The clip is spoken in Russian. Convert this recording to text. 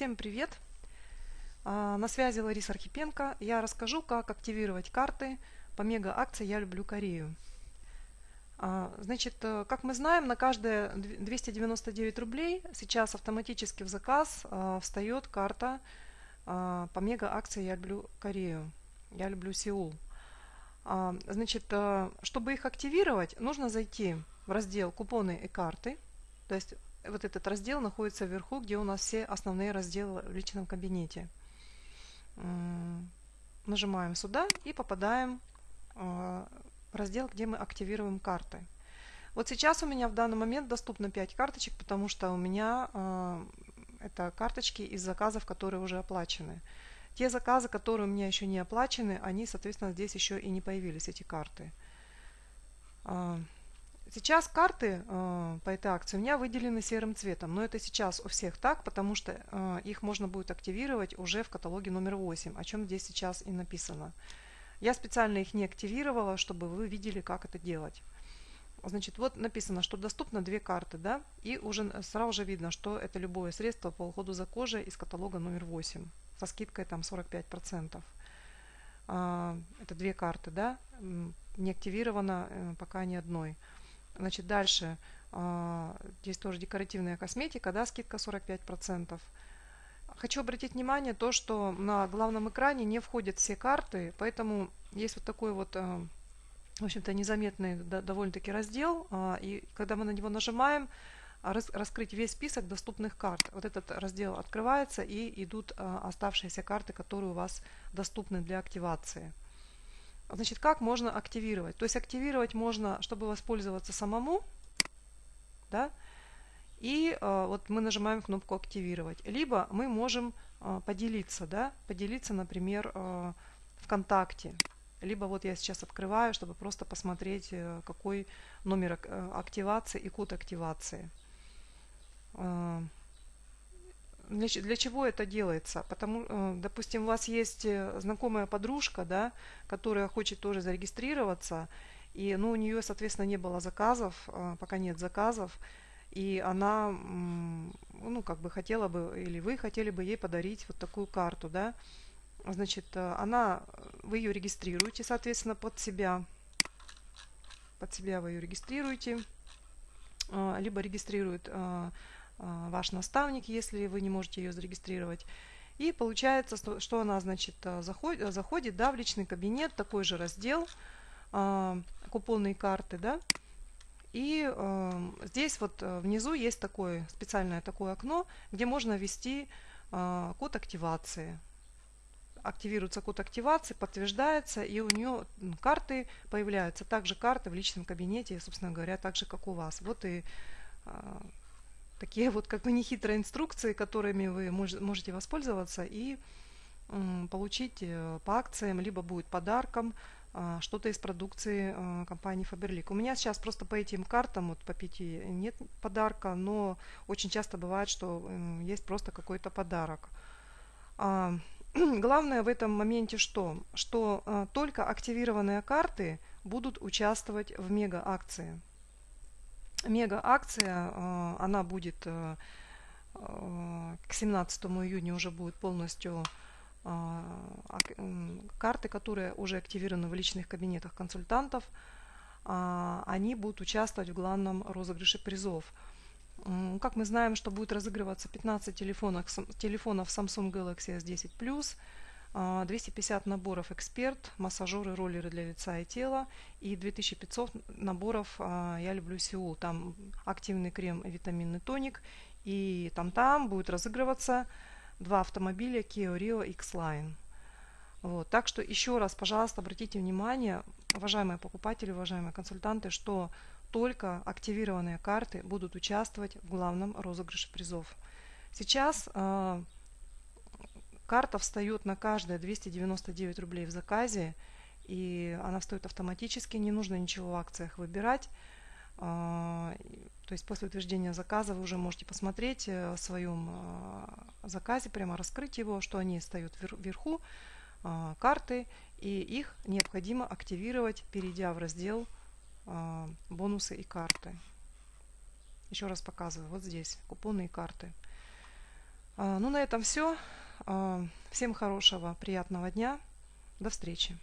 Всем привет! А, на связи Лариса Архипенко. Я расскажу, как активировать карты по мега акции «Я люблю Корею». А, значит, э, как мы знаем, на каждые 299 рублей сейчас автоматически в заказ а, встает карта по мега акции «Я люблю Корею», «Я люблю Сеул». Значит, э, чтобы их активировать, нужно зайти в раздел «Купоны и карты», то есть вот этот раздел находится вверху, где у нас все основные разделы в личном кабинете. Нажимаем сюда и попадаем а, в раздел, где мы активируем карты. Вот сейчас у меня в данный момент доступно 5 карточек, потому что у меня э, это карточки из заказов, которые уже оплачены. Те заказы, которые у меня еще не оплачены, они, соответственно, здесь еще и не появились, эти карты. Э, Сейчас карты э, по этой акции у меня выделены серым цветом, но это сейчас у всех так, потому что э, их можно будет активировать уже в каталоге номер 8, о чем здесь сейчас и написано. Я специально их не активировала, чтобы вы видели, как это делать. Значит, вот написано, что доступно две карты, да, и уже сразу же видно, что это любое средство по уходу за кожей из каталога номер 8 со скидкой там 45%. А, это две карты, да, не активировано э, пока ни одной. Значит, дальше а, здесь тоже декоративная косметика, да, скидка 45%. Хочу обратить внимание то, что на главном экране не входят все карты, поэтому есть вот такой вот, а, в общем-то, незаметный довольно-таки раздел, а, и когда мы на него нажимаем, раскрыть весь список доступных карт. Вот этот раздел открывается и идут оставшиеся карты, которые у вас доступны для активации. Значит, как можно активировать? То есть активировать можно, чтобы воспользоваться самому, да, и э, вот мы нажимаем кнопку «Активировать». Либо мы можем э, поделиться, да, поделиться, например, э, ВКонтакте. Либо вот я сейчас открываю, чтобы просто посмотреть, э, какой номер э, активации и код активации. Для, для чего это делается? Потому, э, допустим, у вас есть э, знакомая подружка, да, которая хочет тоже зарегистрироваться, и ну, у нее, соответственно, не было заказов, э, пока нет заказов, и она, ну, как бы хотела бы, или вы хотели бы ей подарить вот такую карту, да, значит, она, вы ее регистрируете, соответственно, под себя, под себя вы ее регистрируете, либо регистрирует ваш наставник, если вы не можете ее зарегистрировать. И получается, что она значит, а, заходит, заходит да, в личный кабинет, такой же раздел, э, купонные карты, да, и э, здесь вот внизу есть такое специальное такое окно, где можно ввести э, код активации. Активируется код активации, подтверждается, и у нее карты появляются. Также карты в личном кабинете, собственно говоря, так же, как у вас. Вот и такие вот как бы нехитрые инструкции, которыми вы можете воспользоваться и получить э, по акциям, либо будет подарком а, что-то из продукции а, компании Faberlic. У меня сейчас просто по этим картам, вот по пяти, нет подарка, но очень часто бывает, что есть просто какой-то подарок. А, главное в этом моменте что? Что только активированные карты будут участвовать в мега акции мега акция, э, она будет э, э, к 17 июня уже будет полностью карты, которые уже активированы в личных кабинетах консультантов, они будут участвовать в главном розыгрыше призов. Как мы знаем, что будет разыгрываться 15 телефонов, телефонов Samsung Galaxy S10 Plus, 250 а, наборов эксперт, массажеры, роллеры для лица и тела и 2500 наборов а, я люблю Сеул. Там активный крем и витаминный тоник. И там-там будет разыгрываться два автомобиля Kia Rio X-Line. Вот. Так что еще раз, пожалуйста, обратите внимание, уважаемые покупатели, уважаемые консультанты, что только активированные карты будут участвовать в главном розыгрыше призов. Сейчас э, Карта встает на каждое 299 рублей в заказе, и она встает автоматически, не нужно ничего в акциях выбирать. А, то есть после утверждения заказа вы уже можете посмотреть э, в своем а, заказе, прямо раскрыть его, что они встают вверху, а, карты, и их необходимо активировать, перейдя в раздел бонусы и карты. Еще раз показываю, вот здесь купоны и карты. Ну, на этом все. Всем хорошего, приятного дня. До встречи.